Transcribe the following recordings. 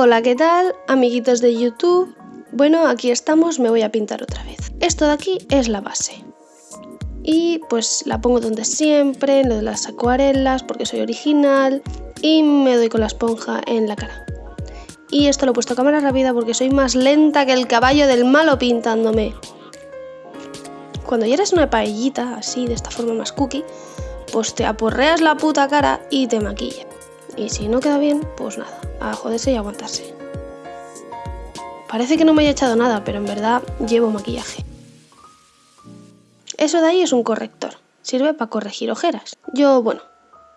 Hola, ¿qué tal? Amiguitos de YouTube. Bueno, aquí estamos, me voy a pintar otra vez. Esto de aquí es la base. Y pues la pongo donde siempre, en lo de las acuarelas, porque soy original. Y me doy con la esponja en la cara. Y esto lo he puesto a cámara rápida porque soy más lenta que el caballo del malo pintándome. Cuando ya eres una paellita, así, de esta forma más cookie, pues te aporreas la puta cara y te maquillas. Y si no queda bien, pues nada, a joderse y aguantarse. Parece que no me haya echado nada, pero en verdad llevo maquillaje. Eso de ahí es un corrector. Sirve para corregir ojeras. Yo, bueno,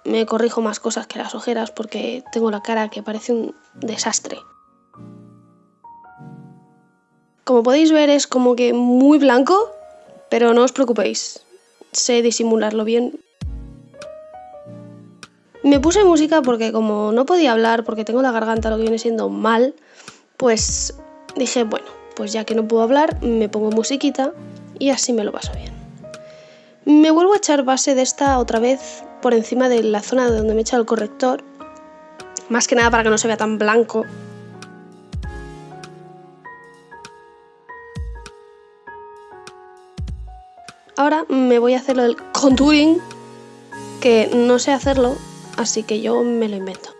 me corrijo más cosas que las ojeras porque tengo la cara que parece un desastre. Como podéis ver es como que muy blanco, pero no os preocupéis, sé disimularlo bien. Me puse música porque como no podía hablar, porque tengo la garganta lo que viene siendo mal, pues dije, bueno, pues ya que no puedo hablar, me pongo musiquita y así me lo paso bien. Me vuelvo a echar base de esta otra vez por encima de la zona donde me he echado el corrector, más que nada para que no se vea tan blanco. Ahora me voy a hacer el contouring, que no sé hacerlo, así que yo me lo invento.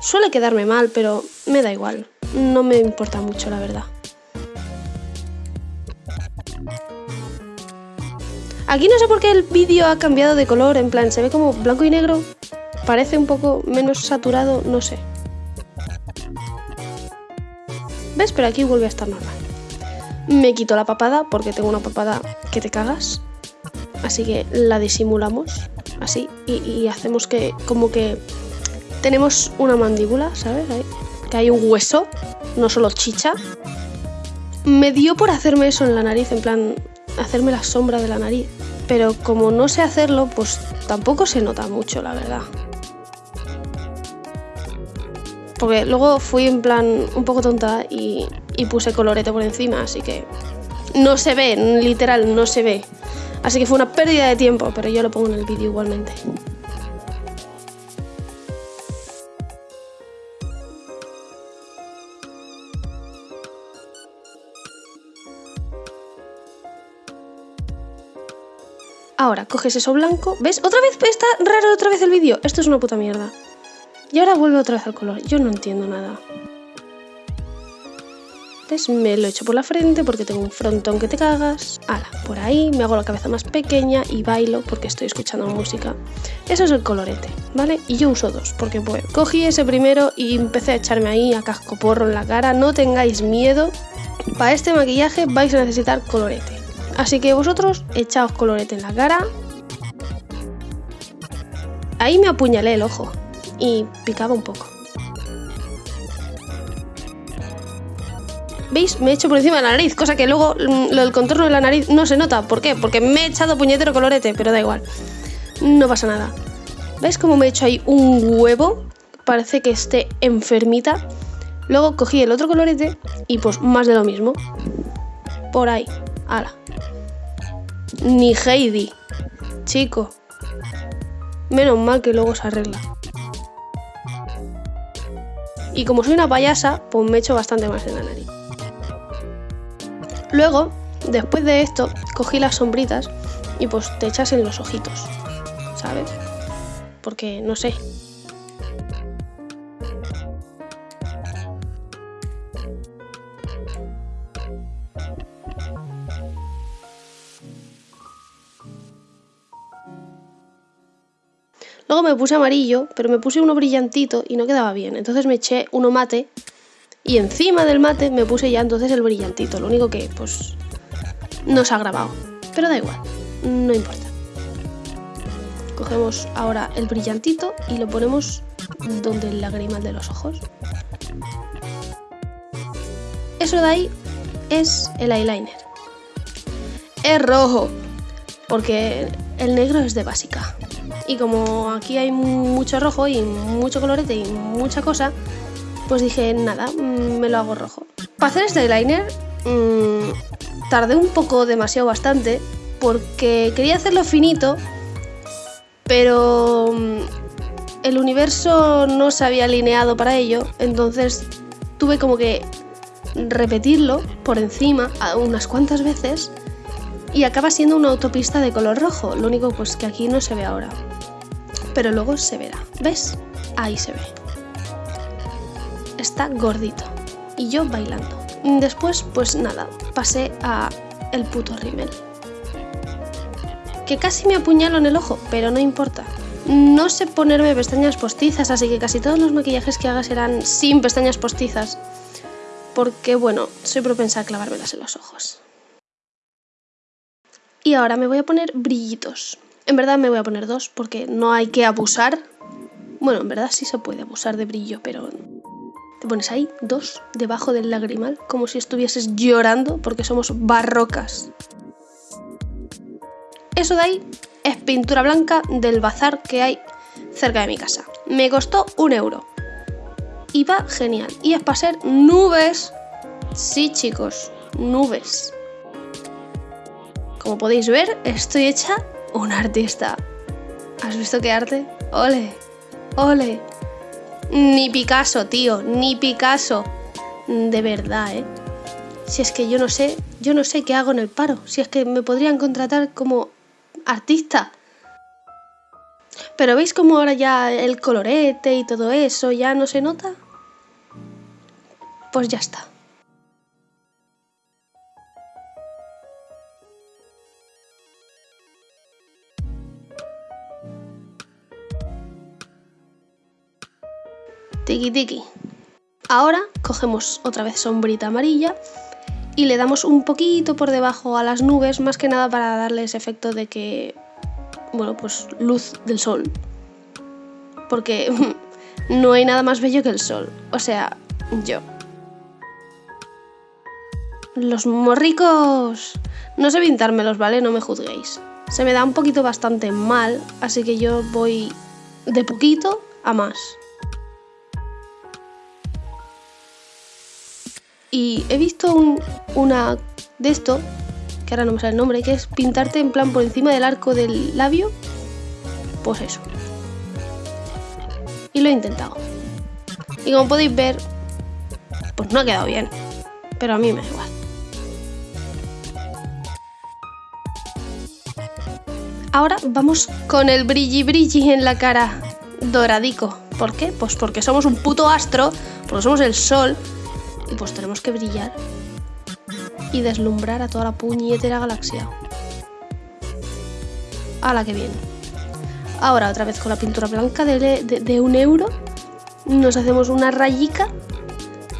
Suele quedarme mal, pero me da igual, no me importa mucho la verdad. Aquí no sé por qué el vídeo ha cambiado de color, en plan, se ve como blanco y negro. Parece un poco menos saturado, no sé. ¿Ves? Pero aquí vuelve a estar normal. Me quito la papada porque tengo una papada que te cagas. Así que la disimulamos así y, hacemos que como que tenemos una mandíbula, ¿sabes? que hay un hueso, no solo chicha. Me dio por hacerme eso en la nariz, en plan, hacerme la sombra de la nariz. Pero como no sé hacerlo, pues tampoco se nota mucho, la verdad. Porque luego fui en plan un poco tonta y, puse colorete por encima, así que no se ve, literal, no se ve. Así que fue una pérdida de tiempo, pero yo lo pongo en el vídeo igualmente. Ahora, coges eso blanco. ¿Ves? Otra vez está raro otra vez el vídeo. Esto es una puta mierda. Y ahora vuelve otra vez al color. Yo no entiendo nada. Me lo echo por la frente porque tengo un frontón que te cagas. Ala, por ahí me hago la cabeza más pequeña y bailo porque estoy escuchando música. Eso es el colorete, ¿vale? Y yo uso dos porque bueno, cogí ese primero y empecé a echarme ahí a casco porro en la cara. No tengáis miedo. Para este maquillaje vais a necesitar colorete. Así que vosotros echaos colorete en la cara. Ahí me apuñalé el ojo y picaba un poco. ¿Veis? Me he hecho por encima de la nariz, cosa que luego mm, lo del contorno de la nariz no se nota. ¿Por qué? Porque me he echado puñetero colorete, pero da igual. No pasa nada. ¿Veis cómo me he hecho ahí un huevo? Parece que esté enfermita. Luego cogí el otro colorete y pues más de lo mismo. Por ahí. Ala. Ni Heidi. Chico. Menos mal que luego se arregla. Y como soy una payasa, pues me echo bastante más en la nariz. Luego, después de esto, cogí las sombritas y pues te echas en los ojitos, ¿sabes? Porque, no sé, Luego me puse amarillo, pero me puse uno brillantito y no quedaba bien. Entonces me eché uno mate y encima del mate me puse ya entonces el brillantito. Lo único que, pues, no se ha grabado. Pero da igual, no importa. Cogemos ahora el brillantito y lo ponemos donde el lagrimal de los ojos. Eso de ahí es el eyeliner. Es rojo, porque el negro es de básica. Y como aquí hay mucho rojo y mucho colorete y mucha cosa, pues dije, nada, mm, me lo hago rojo. Para hacer este eyeliner mmm, tardé un poco, demasiado bastante, porque quería hacerlo finito, pero mm, el universo no se había alineado para ello, entonces tuve como que repetirlo por encima unas cuantas veces y acaba siendo una autopista de color rojo, lo único pues que aquí no se ve ahora. Pero luego se verá, ¿ves? Ahí se ve. Está gordito. Y yo bailando. Después, pues nada, pasé a el puto rímel. Que casi me apuñalo en el ojo, pero no importa. No sé ponerme pestañas postizas, así que casi todos los maquillajes que haga serán sin pestañas postizas. Porque bueno, soy propensa a clavármelas en los ojos. Y ahora me voy a poner brillitos. En verdad me voy a poner dos porque no hay que abusar. Bueno, en verdad sí se puede abusar de brillo, pero te pones ahí dos debajo del lagrimal como si estuvieses llorando porque somos barrocas. Eso de ahí es pintura blanca del bazar que hay cerca de mi casa. Me costó un euro. Y va genial. Y es para ser nubes. Sí, chicos, nubes. Como podéis ver, estoy hecha un artista. ¿Has visto qué arte? ¡Ole! ¡Ole! Ni Picasso, tío, ni Picasso. De verdad, ¿eh? Si es que yo no sé, yo no sé qué hago en el paro. Si es que me podrían contratar como artista. Pero ¿veis cómo ahora ya el colorete y todo eso ya no se nota? Pues ya está. Tiki tiki. Ahora cogemos otra vez sombrita amarilla y le damos un poquito por debajo a las nubes, más que nada para darles efecto de que, bueno, pues luz del sol. Porque no hay nada más bello que el sol. O sea, yo. Los morricos... No sé pintármelos, ¿vale? No me juzguéis. Se me da un poquito bastante mal, así que yo voy de poquito a más. Y he visto una de esto, que ahora no me sale el nombre, que es pintarte en plan por encima del arco del labio. Pues eso. Y lo he intentado. Y como podéis ver, pues no ha quedado bien. Pero a mí me da igual. Ahora vamos con el brilli brilli en la cara doradico. ¿Por qué? Pues porque somos un puto astro, porque somos el sol pues tenemos que brillar y deslumbrar a toda la puñetera galaxia. A la que viene. Ahora otra vez con la pintura blanca de, un euro nos hacemos una rayica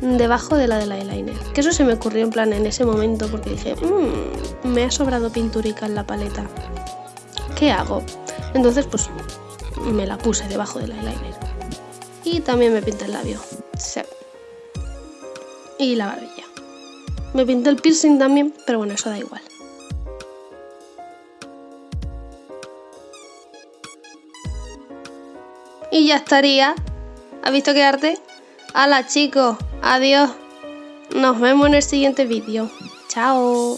debajo de la del eyeliner. Que eso se me ocurrió en plan en ese momento porque dije, mmm, me ha sobrado pinturica en la paleta. ¿Qué hago? Entonces pues me la puse debajo del eyeliner. Y también me pinté el labio. Y la barbilla. Me pinté el piercing también, pero bueno, eso da igual. Y ya estaría. ¿Has visto qué arte? ¡Hala chicos! ¡Adiós! Nos vemos en el siguiente vídeo. ¡Chao!